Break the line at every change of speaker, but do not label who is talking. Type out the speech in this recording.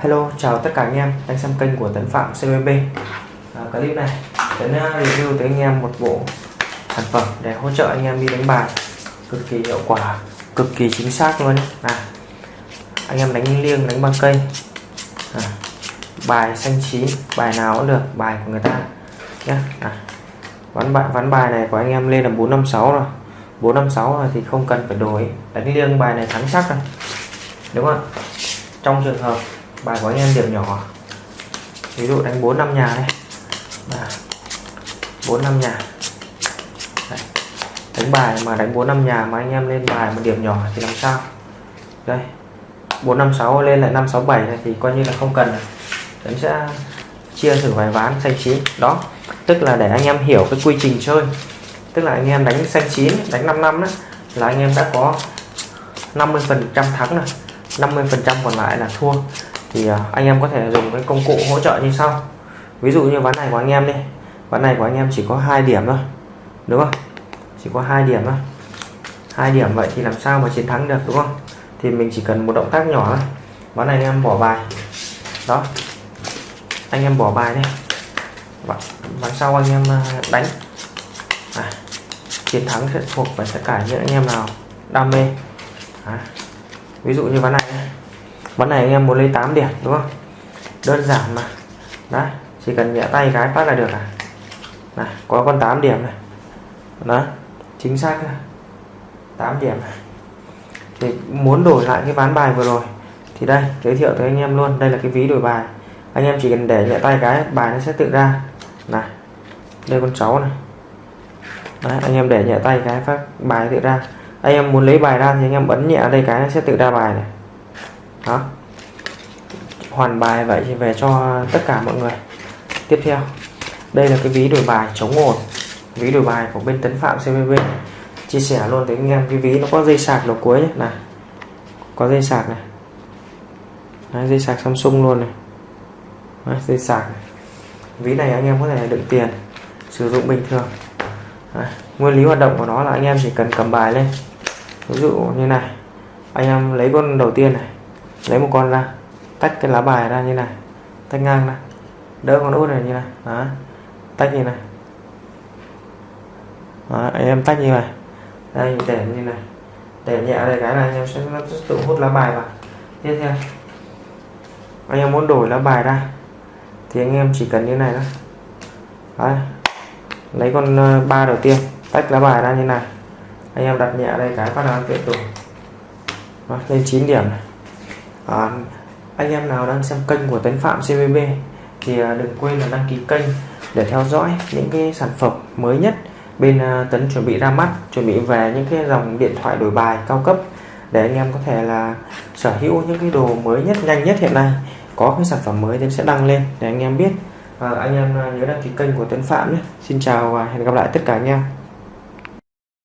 Hello, chào tất cả anh em đang xem kênh của Tấn Phạm CBB. à, Clip này Tấn à, review tới anh em một bộ sản phẩm để hỗ trợ anh em đi đánh bài. Cực kỳ hiệu quả, cực kỳ chính xác luôn. À, Anh em đánh liêng, đánh băng cây. À, Bài xanh chín, bài nào cũng được, bài của người ta. Nhé à, ván bài, ván bài này của anh em lên là 456 rồi. 456 rồi thì không cần phải đổi. Đánh liêng bài này thắng chắc rồi. Đúng không trong trường hợp bài của anh em điểm nhỏ. Ví dụ đánh 4 năm nhà đây. Bốn năm nhà. Đây. đánh bài mà đánh 4 năm nhà mà anh em lên bài mà điểm nhỏ thì làm sao? Đây. 456 lên lại 567 này thì coi như là không cần. Đấy sẽ chia thử vài ván xanh chín. Đó. Tức là để anh em hiểu cái quy trình chơi. Tức là anh em đánh xanh chín, đánh 5 năm đó là anh em đã có 50 phần trăm thắng rồi. 50 phần trăm còn lại là thua thì à, anh em có thể dùng cái công cụ hỗ trợ như sau. Ví dụ như ván này của anh em đi. Ván này của anh em chỉ có hai điểm thôi đúng không? Chỉ có hai điểm thôi. Hai điểm vậy thì làm sao mà chiến thắng được đúng không? Thì mình chỉ cần một động tác nhỏ thôi. Ván này anh em bỏ bài. Đó. Anh em bỏ bài đi. Ván, sau anh em à, đánh. À, chiến thắng sẽ thuộc về tất cả những anh em nào đam mê. À, ví dụ như ván này ván này anh em muốn lấy 8 điểm đúng không? Đơn giản mà. Đấy chỉ cần nhẹ tay cái phát là được à? Này có con 8 điểm này. Đó chính xác 8 điểm này. thì muốn đổi lại cái ván bài vừa rồi thì đây giới thiệu tới anh em luôn. Đây là cái ví đổi bài. Anh em chỉ cần để nhẹ tay cái bài nó sẽ tự ra. Này đây con cháu này. Đấy, anh em để nhẹ tay cái phát bài tự ra. Anh em muốn lấy bài ra thì anh em bấm nhẹ đây cái nó sẽ tự ra bài này đó hoàn bài vậy thì về cho tất cả mọi người. Tiếp theo đây là cái ví đổi bài chống ổn ví đổi bài của bên tấn phạm cvb chia sẻ luôn tới anh em cái ví nó có dây sạc đầu cuối nhé này có dây sạc này. Đấy, dây sạc samsung luôn này. Đấy, dây sạc này. ví này anh em có thể đựng tiền sử dụng bình thường. Đấy, nguyên lý hoạt động của nó là anh em chỉ cần cầm bài lên. Ví dụ như này anh em lấy con đầu tiên này lấy một con ra tách cái lá bài ra như này tách ngang ra đỡ con út này như này đó tách như này. Đó, anh em tách như này. Đây để như này để nhẹ đây cái là anh em sẽ tự hút lá bài vào. Tiếp theo anh em muốn đổi lá bài ra thì anh em chỉ cần như này đó Đấy. lấy con ờ, ba đầu tiên tách lá bài ra như này. Anh em đặt nhẹ đây cái phát là tiếp tục lên 9 điểm này à, anh em nào đang xem kênh của Tấn Phạm CVB thì ờ, đừng quên là đăng ký kênh để theo dõi những cái sản phẩm mới nhất bên ờ, Tấn chuẩn bị ra mắt chuẩn bị về những cái dòng điện thoại đổi bài cao cấp để anh em có thể là sở hữu những cái đồ mới nhất nhanh nhất hiện nay có cái sản phẩm mới Tấn sẽ đăng lên để anh em biết. À, anh em nhớ đăng ký kênh của Tấn Phạm nhé. Xin chào và hẹn gặp lại tất cả anh em.